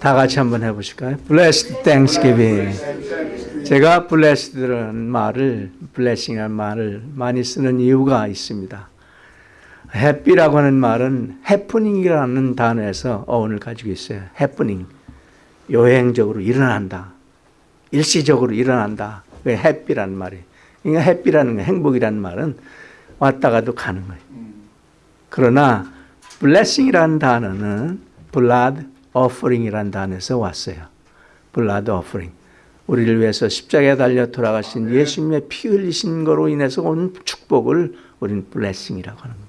다 같이 한번 해보실까요? Blessed Thanksgiving. 제가 blessed라는 말을, blessing이라는 말을 많이 쓰는 이유가 있습니다. happy라고 하는 말은 happening이라는 단어에서 어원을 가지고 있어요. happening. 요행적으로 일어난다. 일시적으로 일어난다. 그 happy라는 말이. 그러니까 happy라는 거, 행복이라는 말은 왔다 가도 가는 거예요. 그러나 blessing이라는 단어는 blood offering이라는 단어에서 왔어요. blood offering. 우리를 위해서 십자가에 달려 돌아가신 예수님의 피 흘리신 거로 인해서 온 축복을 우리는 blessing이라고 하는 겁니다.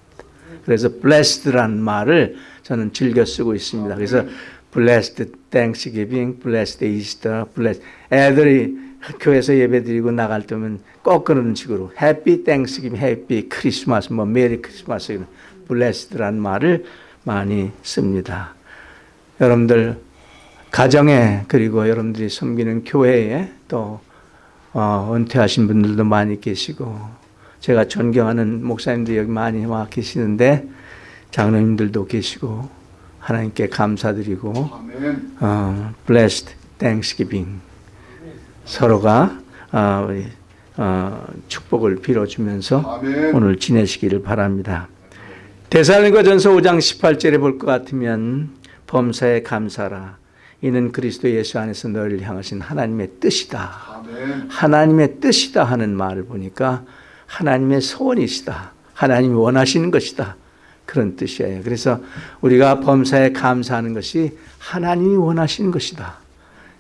그래서 blessed라는 말을 저는 즐겨 쓰고 있습니다. 그래서 blessed Thanksgiving, blessed Easter, blessed 애들이 교회에서 예배드리고 나갈 때면 꼭 그런 식으로 Happy Thanksgiving, Happy Christmas, 뭐 메리 크리스마스 blessed라는 말을 많이 씁니다. 여러분들 가정에 그리고 여러분들이 섬기는 교회에 또 어, 은퇴하신 분들도 많이 계시고 제가 존경하는 목사님들 여기 많이 와 계시는데 장로님들도 계시고 하나님께 감사드리고. 어, blessed Thanksgiving 서로가 어, 우리, 어, 축복을 빌어주면서 아멘. 오늘 지내시기를 바랍니다. 대사님과 전서 5장 18절에 볼 것 같으면 범사에 감사라 이는 그리스도 예수 안에서 너를 향하신 하나님의 뜻이다. 아멘. 하나님의 뜻이다 하는 말을 보니까 하나님의 소원이시다. 하나님이 원하시는 것이다. 그런 뜻이에요. 그래서 우리가 범사에 감사하는 것이 하나님이 원하시는 것이다.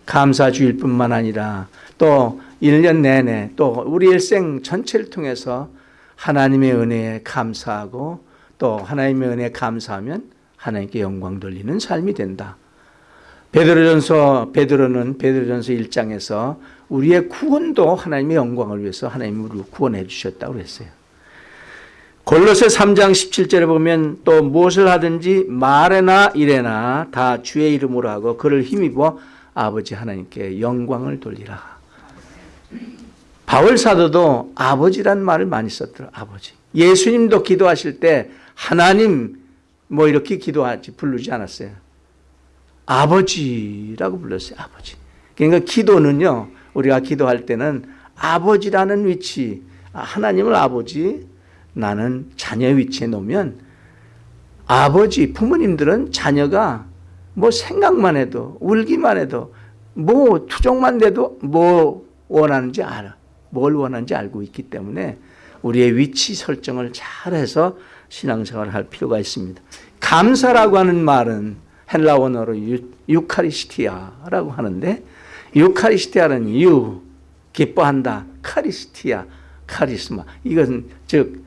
감사 주일 뿐만 아니라 또 1년 내내 또 우리 일생 전체를 통해서 하나님의 은혜에 감사하고 또 하나님의 은혜에 감사하면 하나님께 영광 돌리는 삶이 된다. 베드로전서 베드로는 베드로전서 1장에서 우리의 구원도 하나님의 영광을 위해서 하나님이 우리를 구원해 주셨다고 그랬어요. 골로새 3장 17절에 보면 또 무엇을 하든지 말에나 일에나 다 주의 이름으로 하고 그를 힘입어 아버지 하나님께 영광을 돌리라. 바울 사도도 아버지란 말을 많이 썼더라. 아버지. 예수님도 기도하실 때 하나님 뭐 이렇게 기도하지 부르지 않았어요. 아버지라고 불렀어요. 아버지. 그러니까 기도는요. 우리가 기도할 때는 아버지라는 위치, 하나님을 아버지, 나는 자녀 위치에 놓으면 아버지, 부모님들은 자녀가 뭐 생각만 해도 울기만 해도 뭐 투정만 돼도 뭐 원하는지 알아. 뭘 원하는지 알고 있기 때문에 우리의 위치 설정을 잘해서 신앙생활을 할 필요가 있습니다. 감사라고 하는 말은 헬라 원어로 유, 카리스티아라고 하는데 유카리스티아는 유 기뻐한다 카리스티아 카리스마 이것은 즉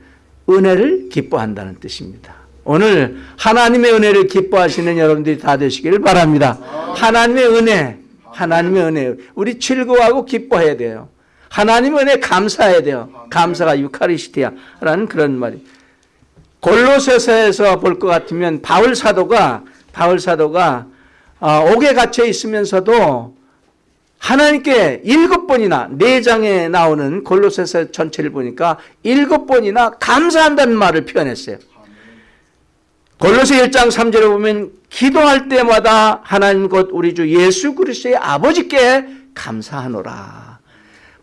은혜를 기뻐한다는 뜻입니다. 오늘 하나님의 은혜를 기뻐하시는 여러분들이 다 되시기를 바랍니다. 하나님의 은혜, 하나님의 은혜, 우리 즐거워하고 기뻐해야 돼요. 하나님의 은혜 감사해야 돼요. 감사가 유카리스티아라는 그런 말이. 골로새서에서 볼 것 같으면 바울 사도가 바울 사도가 어, 옥에 갇혀 있으면서도 하나님께 일곱 번이나 네 장에 나오는 골로새서 전체를 보니까 일곱 번이나 감사한다는 말을 표현했어요. 골로새 1장 3절에 보면 기도할 때마다 하나님 곧 우리 주 예수 그리스도의 아버지께 감사하노라.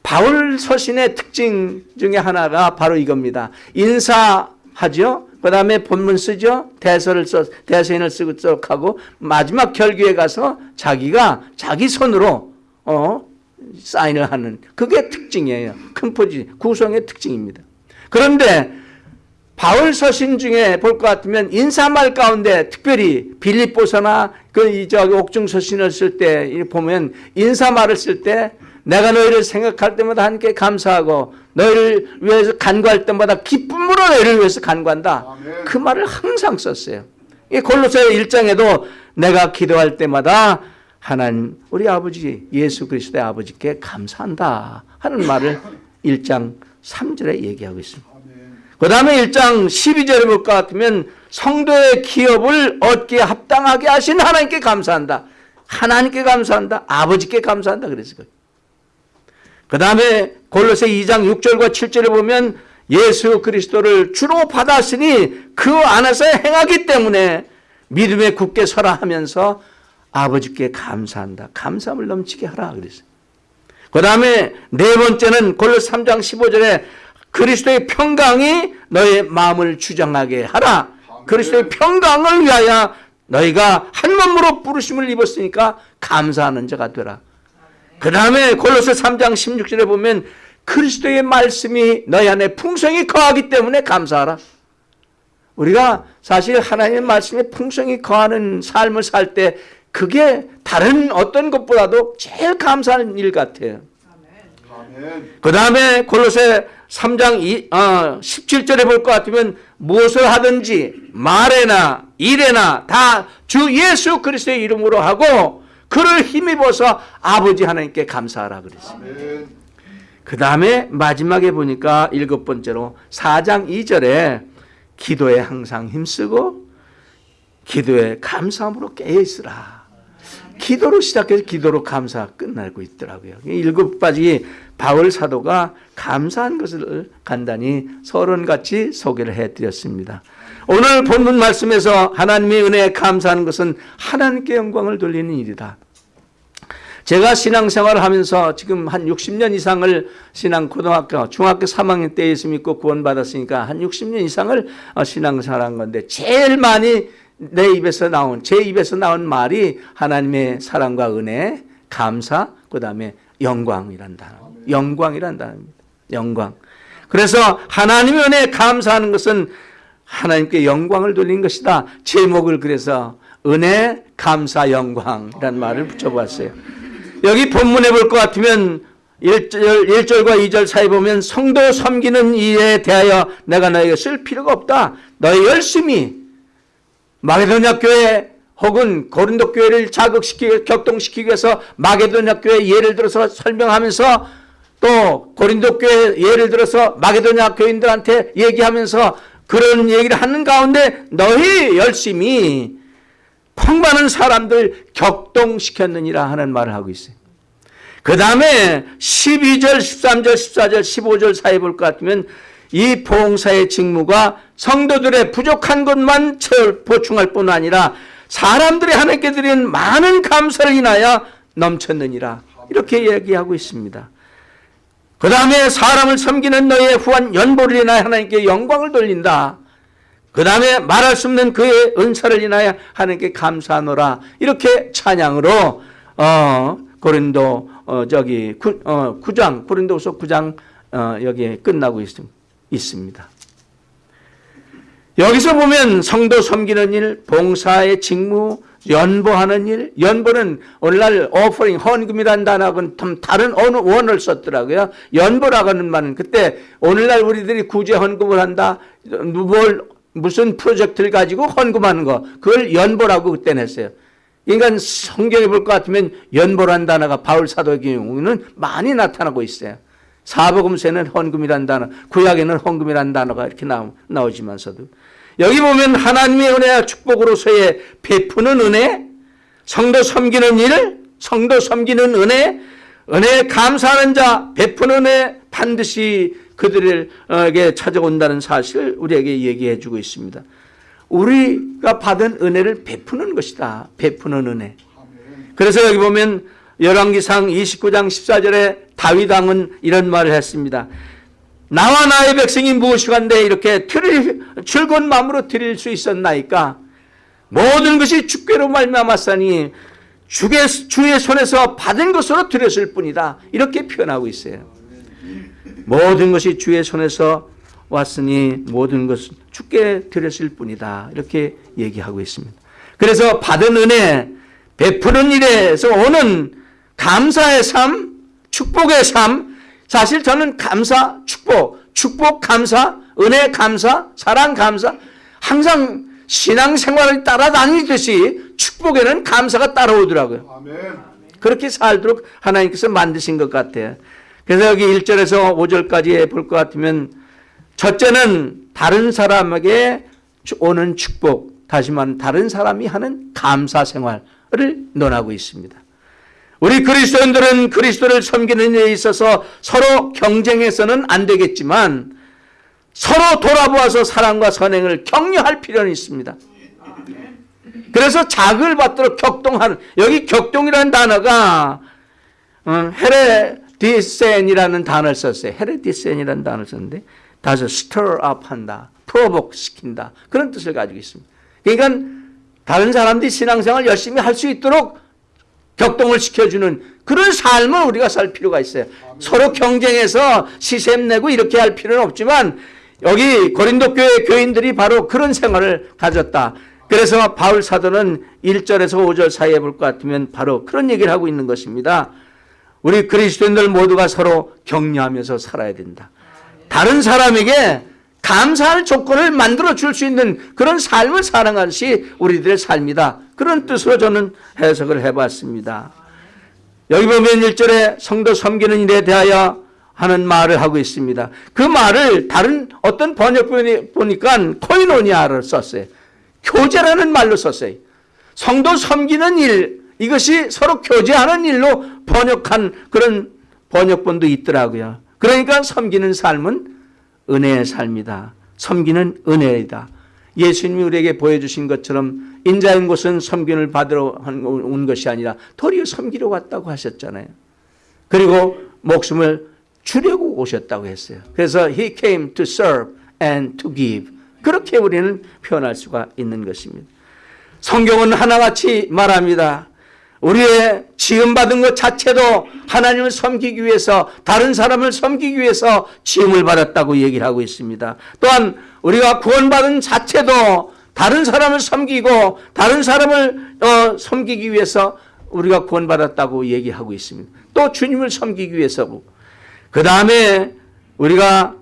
바울 서신의 특징 중에 하나가 바로 이겁니다. 인사 하죠. 그 다음에 본문 쓰죠. 대서를 써, 대서인을 쓰고 쭉 하고 마지막 결규에 가서 자기가 자기 손으로 어, 사인을 하는 그게 특징이에요. 큰 포지 구성의 특징입니다. 그런데 바울 서신 중에 볼 것 같으면 인사말 가운데 특별히 빌립보서나 그 저기 옥중 서신을 쓸 때 보면 인사말을 쓸 때 내가 너희를 생각할 때마다 하나님께 감사하고 너희를 위해서 간구할 때마다 기쁨으로 너희를 위해서 간구한다. 아멘. 그 말을 항상 썼어요. 이 골로새 1장에도 내가 기도할 때마다 하나님 우리 아버지 예수 그리스도의 아버지께 감사한다 하는 말을 1장 3절에 얘기하고 있습니다. 그 다음에 1장 12절에 볼 것 같으면 성도의 기업을 얻기에 합당하게 하신 하나님께 감사한다. 하나님께 감사한다. 아버지께 감사한다. 그랬어요. 그 다음에 골로새 2장 6절과 7절에 보면 예수 그리스도를 주로 받았으니 그 안에서 행하기 때문에 믿음에 굳게 서라 하면서 아버지께 감사한다. 감사함을 넘치게 하라 그랬어요. 그 다음에 네 번째는 골로새 3장 15절에 그리스도의 평강이 너의 마음을 주장하게 하라. 그리스도의 평강을 위하여 너희가 한 몸으로 부르심을 입었으니까 감사하는 자가 되라. 그 다음에 골로새 3장 16절에 보면 그리스도의 말씀이 너희 안에 풍성히 거하기 때문에 감사하라. 우리가 사실 하나님의 말씀에 풍성히 거하는 삶을 살 때 그게 다른 어떤 것보다도 제일 감사한 일 같아요. 그 다음에 골로새 3장 2, 어, 17절에 볼 것 같으면 무엇을 하든지 말에나 일에나 다 주 예수 그리스도의 이름으로 하고 그를 힘입어서 아버지 하나님께 감사하라 그랬어요. 그 다음에 마지막에 보니까 일곱 번째로 4장 2절에 기도에 항상 힘쓰고 기도에 감사함으로 깨어있으라. 기도로 시작해서 기도로 감사 끝나고 있더라고요. 일곱 가지 바울 사도가 감사한 것을 간단히 서론같이 소개를 해드렸습니다. 오늘 본문 말씀에서 하나님의 은혜에 감사하는 것은 하나님께 영광을 돌리는 일이다. 제가 신앙생활을 하면서 지금 한 60년 이상을 신앙 고등학교, 중학교 3학년 때 예수 믿고 구원받았으니까 한 60년 이상을 어, 신앙생활한 건데 제일 많이 내 입에서 나온 제 입에서 나온 말이 하나님의 사랑과 은혜, 감사, 그 다음에 영광이란 단어. 영광이란 단어입니다. 영광. 그래서 하나님의 은혜에 감사하는 것은 하나님께 영광을 돌린 것이다. 제목을 그래서 은혜, 감사, 영광이란 말을 붙여봤어요. 여기 본문에 볼 것 같으면 1절, 1절과 2절 사이 보면 성도 섬기는 일에 대하여 내가 너에게 쓸 필요가 없다. 너희 열심히 마게도냐 교회 혹은 고린도 교회를 자극시키기 격동시키기 위해서 마게도냐 교회 예를 들어서 설명하면서 또 고린도 교회 예를 들어서 마게도냐 교인들한테 얘기하면서 그런 얘기를 하는 가운데 너희 열심히 풍만한 사람들 격동시켰느니라 하는 말을 하고 있어요. 그 다음에 12절, 13절, 14절, 15절 사이 볼 것 같으면 이 봉사의 직무가 성도들의 부족한 것만 채울 보충할 뿐 아니라 사람들이 하나님께 드린 많은 감사를 인하여 넘쳤느니라 이렇게 얘기하고 있습니다. 그 다음에 사람을 섬기는 너의 후한 연보를 인하여 하나님께 영광을 돌린다. 그 다음에 말할 수 없는 그의 은사를 인하여 하나님께 감사하노라. 이렇게 찬양으로 어, 고린도 어, 저기 구, 어, 9장 고린도서 9장 어, 여기에 끝나고 있, 있습니다. 여기서 보면 성도 섬기는 일, 봉사의 직무, 연보하는 일, 연보는 오늘날 오퍼링, 헌금이라는 단어하고는 좀 다른 어느 원을 썼더라고요. 연보라고 하는 말은 그때 오늘날 우리들이 구제 헌금을 한다, 뭘 무슨 프로젝트를 가지고 헌금하는 거, 그걸 연보라고 그때 냈어요. 그러니까 성경에 볼 것 같으면 연보란 단어가 바울 사도의 경우는 많이 나타나고 있어요. 사복음서에는 헌금이란 단어, 구약에는 헌금이란 단어가 이렇게 나오, 나오지만서도 여기 보면 하나님의 은혜와 축복으로서의 베푸는 은혜, 성도 섬기는 일, 성도 섬기는 은혜, 은혜에 감사하는 자, 베푸는 은혜 반드시 그들에게 찾아온다는 사실을 우리에게 얘기해 주고 있습니다. 우리가 받은 은혜를 베푸는 것이다. 베푸는 은혜. 그래서 여기 보면 열왕기상 29장 14절에 다윗 왕은 이런 말을 했습니다. 나와 나의 백성이 무엇이간데 이렇게 드릴, 즐거운 마음으로 드릴 수 있었나이까 모든 것이 주께로 말미암았사니 주의, 주의 손에서 받은 것으로 드렸을 뿐이다. 이렇게 표현하고 있어요. 모든 것이 주의 손에서 왔으니 모든 것은 주께 드렸을 뿐이다. 이렇게 얘기하고 있습니다. 그래서 받은 은혜, 베푸는 일에서 오는 감사의 삶, 축복의 삶, 사실 저는 감사, 축복, 축복, 감사, 은혜, 감사, 사랑, 감사, 항상 신앙생활을 따라다니듯이 축복에는 감사가 따라오더라고요. 그렇게 살도록 하나님께서 만드신 것 같아요. 그래서 여기 1절에서 5절까지 볼 것 같으면 첫째는 다른 사람에게 오는 축복, 다시 말하면 다른 사람이 하는 감사 생활을 논하고 있습니다. 우리 그리스도인들은 그리스도를 섬기는 데 있어서 서로 경쟁해서는 안 되겠지만 서로 돌아보아서 사랑과 선행을 격려할 필요는 있습니다. 그래서 작을 받도록 격동하는 여기 격동이라는 단어가 어, 헤레디센이라는 단어를 썼어요. 헤레디센이라는 단어를 썼는데 다시 stir up 한다. provoke 시킨다. 그런 뜻을 가지고 있습니다. 그러니까 다른 사람들이 신앙생활 열심히 할 수 있도록 격동을 시켜주는 그런 삶을 우리가 살 필요가 있어요. 서로 경쟁해서 시샘 내고 이렇게 할 필요는 없지만 여기 고린도 교회 교인들이 바로 그런 생활을 가졌다. 그래서 바울 사도는 1절에서 5절 사이에 볼 것 같으면 바로 그런 얘기를 하고 있는 것입니다. 우리 그리스도인들 모두가 서로 격려하면서 살아야 된다. 다른 사람에게 감사할 조건을 만들어 줄 수 있는 그런 삶을 사는 것이 우리들의 삶이다. 그런 뜻으로 저는 해석을 해봤습니다. 여기 보면 1절에 성도 섬기는 일에 대하여 하는 말을 하고 있습니다. 그 말을 다른 어떤 번역본이 보니까 코이노니아를 썼어요. 교제라는 말로 썼어요. 성도 섬기는 일, 이것이 서로 교제하는 일로 번역한 그런 번역본도 있더라고요. 그러니까 섬기는 삶은 은혜의 삶이다. 섬기는 은혜이다. 예수님이 우리에게 보여주신 것처럼 인자인 곳은 섬김을 받으러 온 것이 아니라 도리어 섬기러 왔다고 하셨잖아요. 그리고 목숨을 주려고 오셨다고 했어요. 그래서 He came to serve and to give. 그렇게 우리는 표현할 수가 있는 것입니다. 성경은 하나같이 말합니다. 우리의 지음받은 것 자체도 하나님을 섬기기 위해서 다른 사람을 섬기기 위해서 지음을 받았다고 얘기를 하고 있습니다. 또한 우리가 구원받은 자체도 다른 사람을 섬기고 다른 사람을 어, 섬기기 위해서 우리가 구원받았다고 얘기하고 있습니다. 또 주님을 섬기기 위해서고 그 다음에 우리가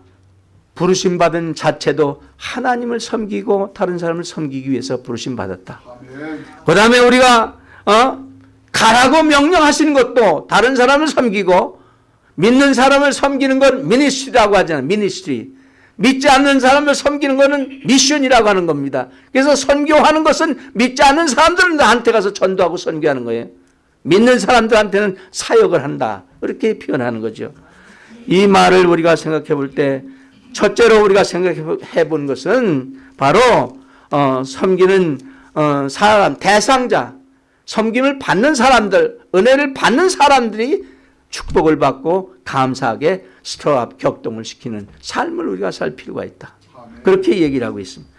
부르심 받은 자체도 하나님을 섬기고 다른 사람을 섬기기 위해서 부르심 받았다. 그 다음에 우리가 어? 가라고 명령하시는 것도 다른 사람을 섬기고 믿는 사람을 섬기는 건 미니스트리라고 하잖아요. 미니스트리. 믿지 않는 사람을 섬기는 것은 미션이라고 하는 겁니다. 그래서 선교하는 것은 믿지 않는 사람들한테 가서 전도하고 선교하는 거예요. 믿는 사람들한테는 사역을 한다. 이렇게 표현하는 거죠. 이 말을 우리가 생각해 볼 때 첫째로 우리가 생각해 본 것은 바로 어, 섬기는 어, 사람 대상자 섬김을 받는 사람들 은혜를 받는 사람들이 축복을 받고 감사하게 스트로업 격동을 시키는 삶을 우리가 살 필요가 있다. 그렇게 얘기를 하고 있습니다.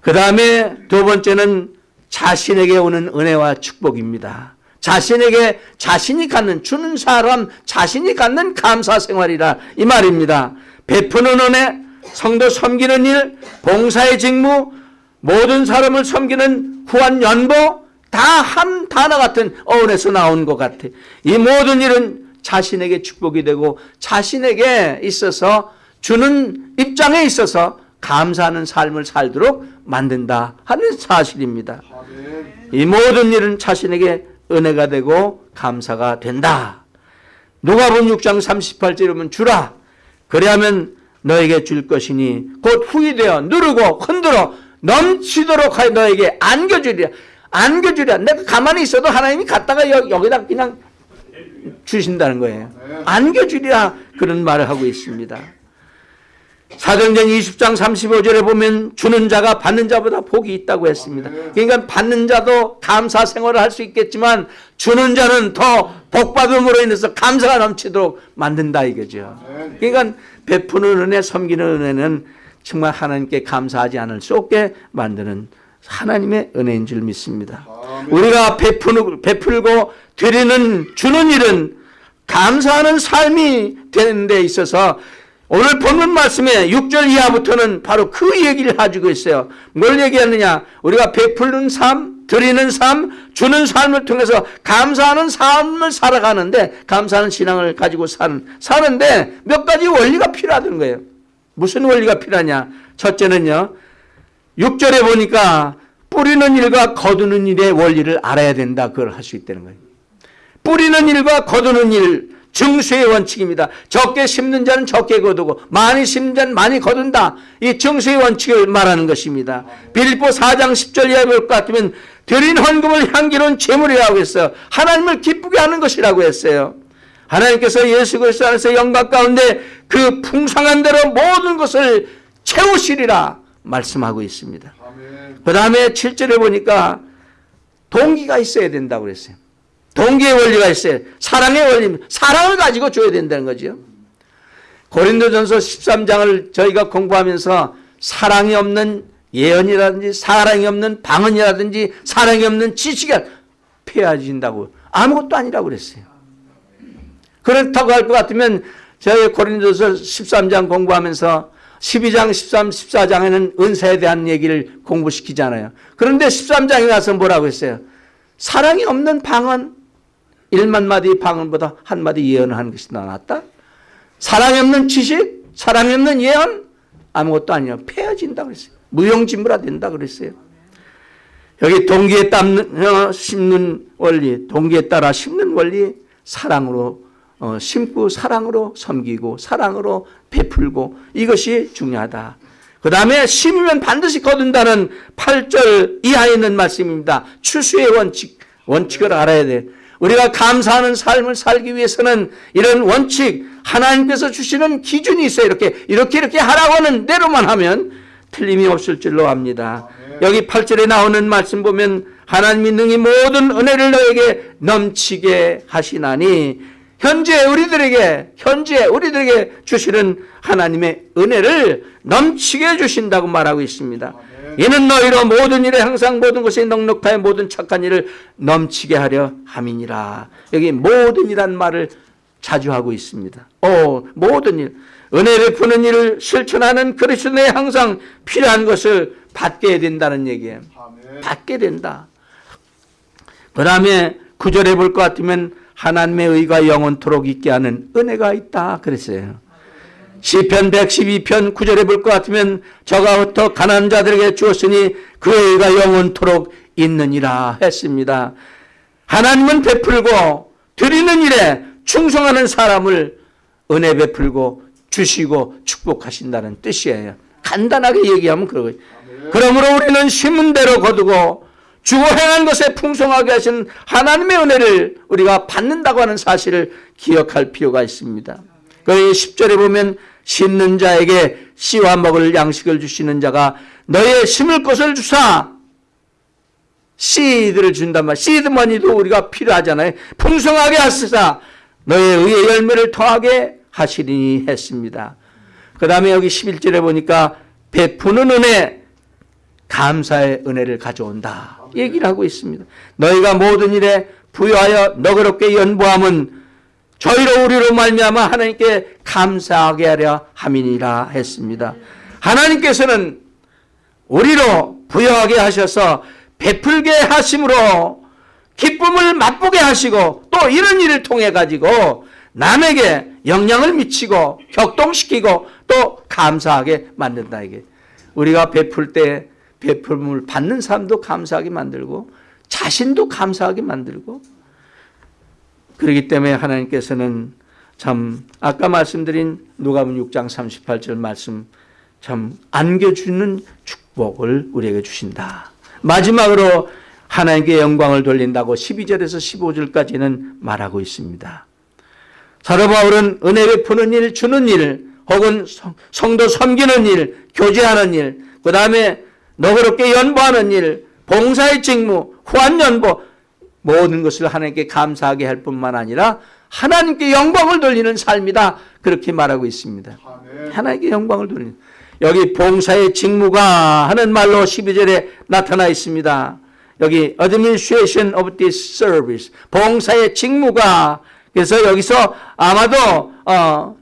그 다음에 두 번째는 자신에게 오는 은혜와 축복입니다. 자신에게 자신이 갖는 주는 사람 자신이 갖는 감사 생활이라 이 말입니다. 베푸는 은혜, 성도 섬기는 일, 봉사의 직무, 모든 사람을 섬기는 후한 연보 다 한 단어 같은 어원에서 나온 것 같아. 이 모든 일은 자신에게 축복이 되고 자신에게 있어서 주는 입장에 있어서 감사하는 삶을 살도록 만든다 하는 사실입니다. 이 모든 일은 자신에게 은혜가 되고 감사가 된다. 누가복음 6장 38절에 보면 주라 그래야면 너에게 줄 것이니 곧 후이되어 누르고 흔들어 넘치도록 하여 너에게 안겨주리라. 안겨주리라. 내가 가만히 있어도 하나님이 갖다가 여기다 그냥 주신다는 거예요. 안겨주리라 그런 말을 하고 있습니다. 사도행전 20장 35절에 보면 주는 자가 받는 자보다 복이 있다고 했습니다. 그러니까 받는 자도 감사 생활을 할 수 있겠지만 주는 자는 더 복받음으로 인해서 감사가 넘치도록 만든다 이거죠. 그러니까 베푸는 은혜, 섬기는 은혜는 정말 하나님께 감사하지 않을 수 없게 만드는 하나님의 은혜인 줄 믿습니다. 우리가 베푸는, 베풀고 드리는 주는 일은 감사하는 삶이 되는 데 있어서 오늘 본문 말씀에 6절 이하부터는 바로 그 얘기를 가지고 있어요. 뭘 얘기하느냐? 우리가 베풀는 삶, 드리는 삶, 주는 삶을 통해서 감사하는 삶을 살아가는데 감사하는 신앙을 가지고 사는 사는데 몇 가지 원리가 필요하던 거예요. 무슨 원리가 필요하냐? 첫째는요. 6절에 보니까 뿌리는 일과 거두는 일의 원리를 알아야 된다. 그걸 할 수 있다는 거예요. 뿌리는 일과 거두는 일, 증수의 원칙입니다. 적게 심는 자는 적게 거두고 많이 심는 자는 많이 거둔다. 이 증수의 원칙을 말하는 것입니다. 빌립보 4장 10절 이하 볼것 같으면 드린 헌금을 향기로운 제물이라고 했어요. 하나님을 기쁘게 하는 것이라고 했어요. 하나님께서 예수 그리스도 안에서 영광 가운데 그 풍성한 대로 모든 것을 채우시리라. 말씀하고 있습니다. 그 다음에 7절에 보니까 동기가 있어야 된다고 그랬어요. 동기의 원리가 있어요. 사랑의 원리, 사랑을 가지고 줘야 된다는 거죠. 고린도전서 13장을 저희가 공부하면서 사랑이 없는 예언이라든지 사랑이 없는 방언이라든지 사랑이 없는 지식이 폐해진다고 아무것도 아니라고 그랬어요. 그렇다고 할 것 같으면 저희 고린도서 13장 공부하면서 12장, 13, 14장에는 은사에 대한 얘기를 공부시키잖아요. 그런데 13장에 가서 뭐라고 했어요? 사랑이 없는 방언, 1만 마디 방언보다 한 마디 예언을 하는 것이 낫다? 사랑이 없는 지식, 사랑이 없는 예언, 아무것도 아니야. 폐해진다 그랬어요. 무용지물화 된다 그랬어요. 여기 동기에 땀는, 어, 심는 원리, 동기에 따라 심는 원리, 사랑으로 어, 심고 사랑으로 섬기고 사랑으로 베풀고 이것이 중요하다. 그 다음에 심으면 반드시 거둔다는 8절 이하에 있는 말씀입니다. 추수의 원칙, 원칙을 알아야 돼. 우리가 감사하는 삶을 살기 위해서는 이런 원칙, 하나님께서 주시는 기준이 있어요. 이렇게, 이렇게, 이렇게 하라고 하는 대로만 하면 틀림이 없을 줄로 압니다. 여기 8절에 나오는 말씀 보면 하나님이 능히 모든 은혜를 너에게 넘치게 하시나니 현재 우리들에게 현재 우리들에게 주시는 하나님의 은혜를 넘치게 주신다고 말하고 있습니다. 이는 너희로 모든 일에 항상 모든 것에 넉넉하여 모든 착한 일을 넘치게 하려 함이니라. 여기 모든 이란 말을 자주 하고 있습니다. 오, 모든 일. 은혜를 푸는 일을 실천하는 그리스도에 항상 필요한 것을 받게 된다는 얘기예요. 받게 된다. 그 다음에 구절해 볼 것 같으면 하나님의 의가 영원토록 있게 하는 은혜가 있다 그랬어요. 시편 112편 9절에 볼 것 같으면 저가 더 가난한 자들에게 주었으니 그 의가 영원토록 있느니라 했습니다. 하나님은 베풀고 드리는 일에 충성하는 사람을 은혜 베풀고 주시고 축복하신다는 뜻이에요. 간단하게 얘기하면 그러고요. 그러므로 우리는 심은 대로 거두고 주고 행한 것에 풍성하게 하신 하나님의 은혜를 우리가 받는다고 하는 사실을 기억할 필요가 있습니다. 그 10절에 보면 심는 자에게 씨와 먹을 양식을 주시는 자가 너의 심을 것을 주사 씨들을 준단 말. 씨드머니도 우리가 필요하잖아요. 풍성하게 하시사 너의 의의 열매를 더하게 하시리니 했습니다. 그 다음에 여기 11절에 보니까 베푸는 은혜, 감사의 은혜를 가져온다. 얘기를 하고 있습니다. 너희가 모든 일에 부여하여 너그럽게 연보함은 저희로 우리로 말미암아 하나님께 감사하게 하려 함이니라 했습니다. 하나님께서는 우리로 부여하게 하셔서 베풀게 하심으로 기쁨을 맛보게 하시고 또 이런 일을 통해 가지고 남에게 영향을 미치고 격동시키고 또 감사하게 만든다 이게 우리가 베풀 때 베풀음을 받는 사람도 감사하게 만들고 자신도 감사하게 만들고 그렇기 때문에 하나님께서는 참 아까 말씀드린 누가복음 6장 38절 말씀 참 안겨주는 축복을 우리에게 주신다. 마지막으로 하나님께 영광을 돌린다고 12절에서 15절까지는 말하고 있습니다. 사도 바울은 은혜 베푸는 일, 주는 일, 혹은 성도 섬기는 일, 교제하는 일, 그 다음에 너그럽게 연보하는 일, 봉사의 직무, 후한연보 모든 것을 하나님께 감사하게 할 뿐만 아니라 하나님께 영광을 돌리는 삶이다. 그렇게 말하고 있습니다. 하나님께 영광을 돌리는 여기 봉사의 직무가 하는 말로 12절에 나타나 있습니다. 여기 administration of this service 봉사의 직무가 그래서 여기서 아마도 어,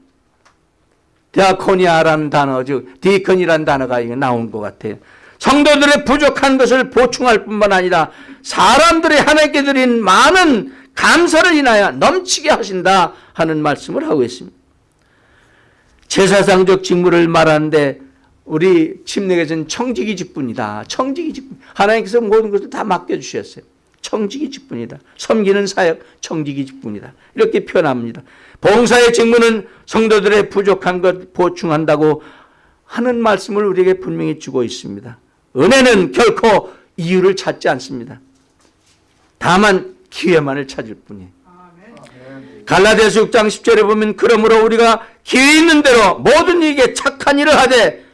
디아코니아라는 단어, 즉 디컨이라는 단어가 나온 것 같아요. 성도들의 부족한 것을 보충할 뿐만 아니라 사람들이 하나님께 드린 많은 감사를 인하여 넘치게 하신다 하는 말씀을 하고 있습니다. 제사상적 직무를 말하는데 우리 침례에서는 청지기 직분이다. 청지기 직분. 하나님께서 모든 것을 다 맡겨주셨어요. 청지기 직분이다. 섬기는 사역 청지기 직분이다. 이렇게 표현합니다. 봉사의 직무는 성도들의 부족한 것 보충한다고 하는 말씀을 우리에게 분명히 주고 있습니다. 은혜는 결코 이유를 찾지 않습니다. 다만 기회만을 찾을 뿐이에요. 갈라디아서 6장 10절에 보면 그러므로 우리가 기회 있는 대로 모든 이에게 착한 일을 하되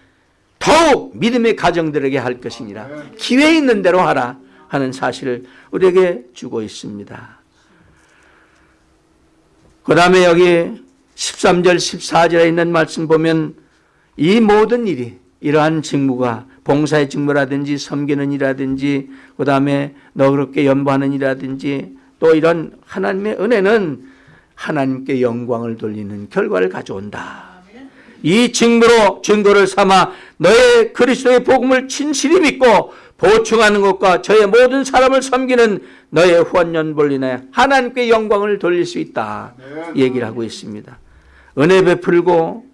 더욱 믿음의 가정들에게 할 것이니라. 기회 있는 대로 하라 하는 사실을 우리에게 주고 있습니다. 그 다음에 여기 13절, 14절에 있는 말씀 보면 이 모든 일이 이러한 직무가 봉사의 직무라든지 섬기는 일이라든지 그 다음에 너그럽게 연보하는 일이라든지 또 이런 하나님의 은혜는 하나님께 영광을 돌리는 결과를 가져온다. 이 증거로 증거를 삼아 너의 그리스도의 복음을 진실히 믿고 보충하는 것과 저의 모든 사람을 섬기는 너의 후원연볼리에 하나님께 영광을 돌릴 수 있다. 얘기를 하고 있습니다. 은혜 베풀고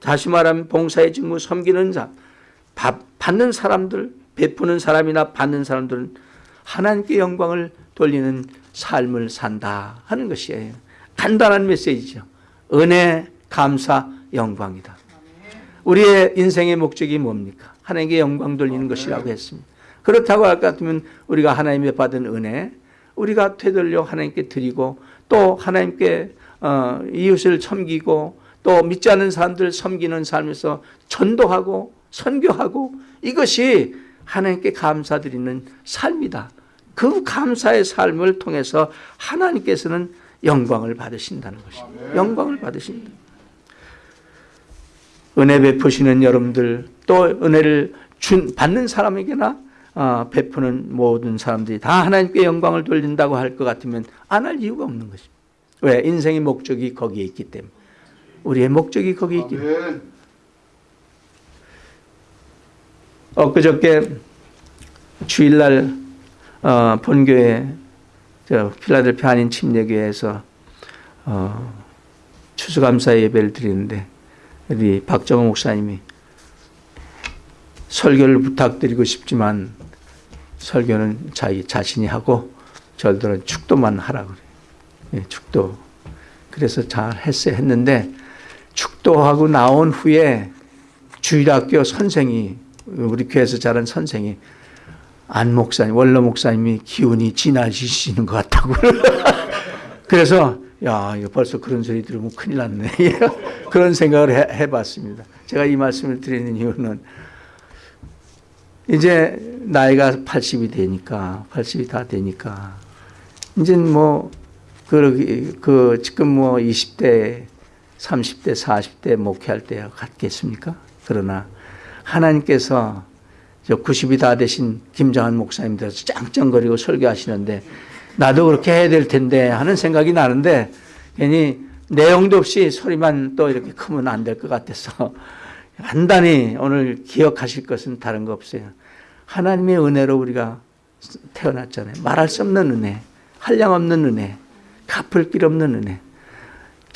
다시 말하면 봉사의 직무 섬기는 자 받는 사람들 베푸는 사람이나 받는 사람들은 하나님께 영광을 돌리는 삶을 산다 하는 것이에요. 간단한 메시지죠. 은혜, 감사, 영광이다. 우리의 인생의 목적이 뭡니까? 하나님께 영광 돌리는 것이라고 했습니다. 그렇다고 할 것 같으면 우리가 하나님의 받은 은혜, 우리가 되돌려 하나님께 드리고 또 하나님께 어, 이웃을 섬기고 또 믿지 않는 사람들 섬기는 삶에서 전도하고 선교하고 이것이 하나님께 감사드리는 삶이다. 그 감사의 삶을 통해서 하나님께서는 영광을 받으신다는 것입니다. 영광을 받으신다. 은혜 베푸시는 여러분들 또 은혜를 준 받는 사람에게나 어, 베푸는 모든 사람들이 다 하나님께 영광을 돌린다고 할 것 같으면 안 할 이유가 없는 것입니다. 왜? 인생의 목적이 거기에 있기 때문에. 우리의 목적이 거기에 있기 때문에. 엊그저께 주일날 어, 본교회 저 필라델피아 한인 침례교회에서 어, 추수감사 예배를 드리는데 우리 박정호 목사님이 설교를 부탁드리고 싶지만 설교는 자기 자신이 하고 저들은 축도만 하라고 그래요. 예, 축도. 그래서 잘 했어요. 했는데 축도하고 나온 후에 주일학교 선생이 우리 교회에서 자란 선생이 안 목사님, 원로 목사님이 기운이 지나시는 것 같다고. 그래서 야, 이거 벌써 그런 소리 들으면 큰일 났네. 그런 생각을 해, 해봤습니다. 제가 이 말씀을 드리는 이유는 이제 나이가 80이 되니까, 80이 다 되니까, 이제 뭐, 그, 그, 지금 뭐 20대, 30대, 40대 목회할 때 같겠습니까? 그러나 하나님께서 저 90이 다 되신 김정한 목사님들서 짱짱거리고 설교하시는데 나도 그렇게 해야 될 텐데 하는 생각이 나는데 괜히 내용도 없이 소리만 또 이렇게 크면 안 될 것 같아서 간단히 오늘 기억하실 것은 다른 거 없어요. 하나님의 은혜로 우리가 태어났잖아요. 말할 수 없는 은혜, 한량 없는 은혜, 갚을 길 없는 은혜.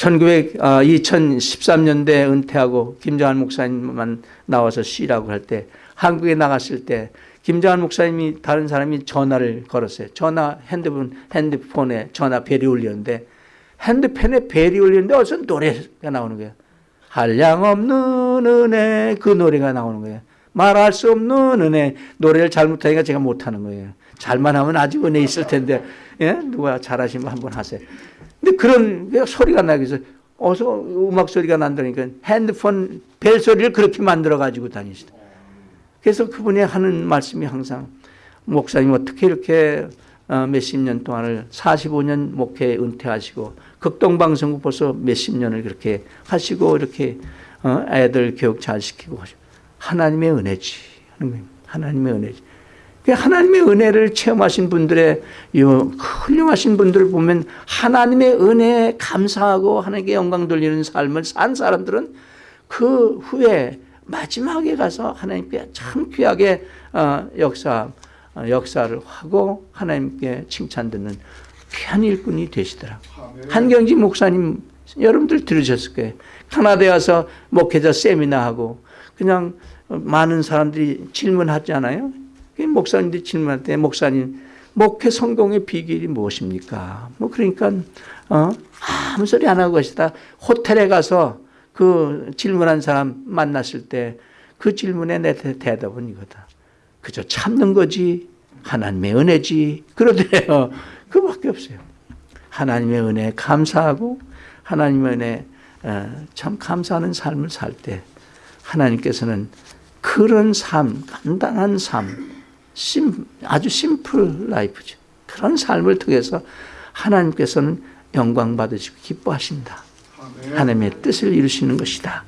1900, 아, 2013년대 은퇴하고 김정한 목사님만 나와서 쉬라고 할 때 한국에 나갔을 때 김정한 목사님이 다른 사람이 전화를 걸었어요. 전화 핸드폰 핸드폰에 전화 벨이 울렸는데 핸드폰에 벨이 울렸는데 어디서 노래가 나오는 거예요. 한량 없는 은혜 그 노래가 나오는 거예요. 말할 수 없는 은혜 노래를 잘못하니까 제가 못하는 거예요. 잘만 하면 아직 은혜 있을 텐데 예? 누가 잘하시면 한번 하세요. 근데 그런 소리가 나기 위해서 어서 음악 소리가 난다니까 핸드폰 벨 소리를 그렇게 만들어 가지고 다니시다. 그래서 그분이 하는 말씀이 항상 목사님 어떻게 이렇게 어, 몇십 년 동안을 45년 목회 은퇴하시고 극동방송국 벌써 몇십 년을 그렇게 하시고 이렇게 어, 애들 교육 잘 시키고 하나님의 은혜지 하나님의 은혜지 그 하나님의 은혜를 체험하신 분들의 훌륭하신 분들을 보면 하나님의 은혜에 감사하고 하나님께 영광 돌리는 삶을 산 사람들은 그 후에 마지막에 가서 하나님께 참 귀하게 어, 역사 어, 역사를 하고 하나님께 칭찬 듣는 귀한 일꾼이 되시더라. 한경지 목사님 여러분들 들으셨을 거예요. 카나다에 와서 목회자 세미나 하고 그냥 많은 사람들이 질문하잖아요. 목사님들이 질문할 때 목사님 목회 성공의 비결이 무엇입니까? 뭐 그러니까 어, 아무 소리 안 하고 계시다 호텔에 가서 그 질문한 사람 만났을 때 그 질문에 내 대답은 이거다. 그저 참는 거지 하나님의 은혜지 그러더래요. 그밖에 없어요. 하나님의 은혜 감사하고 하나님의 은혜 어, 참 감사하는 삶을 살 때 하나님께서는 그런 삶, 간단한 삶, 심, 아주 심플 라이프죠. 그런 삶을 통해서 하나님께서는 영광 받으시고 기뻐하신다. 하나님의 뜻을 이루시는 것이다.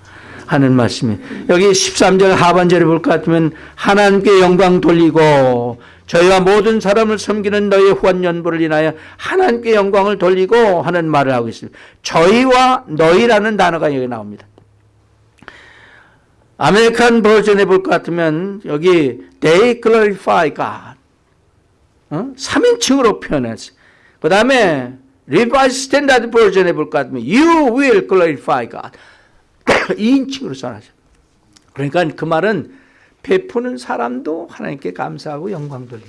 하는 말씀이 여기 13절 하반절에 볼 것 같으면 하나님께 영광 돌리고 저희와 모든 사람을 섬기는 너희의 후한 연보를 인하여 하나님께 영광을 돌리고 하는 말을 하고 있습니다. 저희와 너희라는 단어가 여기 나옵니다. American Version에 볼것 같으면 여기 they glorify God 어? 3인칭으로 표현했어요. 그 다음에 Revised Standard Version에 볼것 같으면 you will glorify God 2인칭으로 써놨어요. 그러니까 그 말은 베푸는 사람도 하나님께 감사하고 영광 돌리고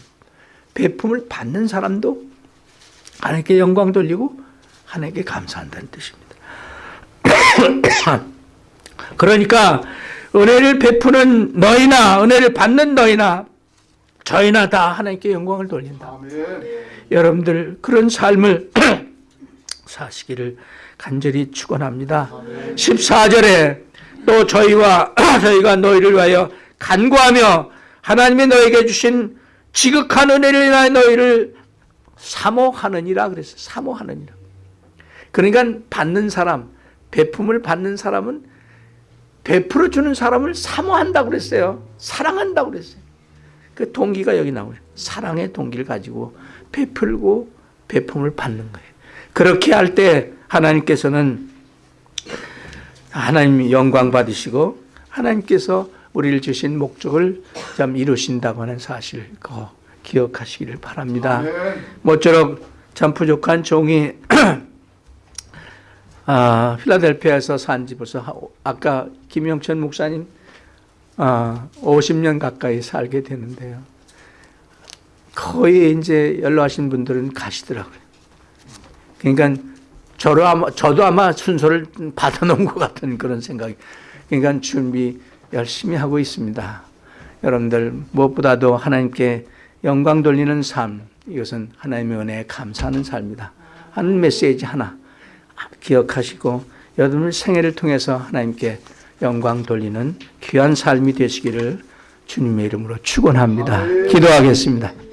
베품을 받는 사람도 하나님께 영광 돌리고 하나님께 감사한다는 뜻입니다. 그러니까 은혜를 베푸는 너희나 은혜를 받는 너희나 저희나 다 하나님께 영광을 돌린다. 여러분들 그런 삶을 사시기를 간절히 축원합니다. 14절에 또 저희와 저희가 너희를 위하여 간구하며 하나님이 너에게 주신 지극한 은혜를 인하여 너희를 사모하느니라 그랬어요. 사모하느니라. 그러니까 받는 사람, 베품을 받는 사람은 베풀어 주는 사람을 사모한다고 그랬어요. 사랑한다고 그랬어요. 그 동기가 여기 나오죠. 사랑의 동기를 가지고 베풀고 베품을 받는 거예요. 그렇게 할 때 하나님께서는 하나님 영광 받으시고 하나님께서 우리를 주신 목적을 참 이루신다고 하는 사실 그 기억하시기를 바랍니다. 모쪼록 참 부족한 종이 아, 필라델피아에서 산지 벌써 아까 김영천 목사님 아, 50년 가까이 살게 되는데요. 거의 이제 연로하신 분들은 가시더라고요. 그러니까 저도 아마, 저도 아마 순서를 받아놓은 것 같은 그런 생각이. 그러니까 준비 열심히 하고 있습니다. 여러분들 무엇보다도 하나님께 영광 돌리는 삶, 이것은 하나님의 은혜에 감사하는 삶이다. 하는 메시지 하나 기억하시고 여러분의 생애를 통해서 하나님께 영광 돌리는 귀한 삶이 되시기를 주님의 이름으로 축원합니다. 기도하겠습니다.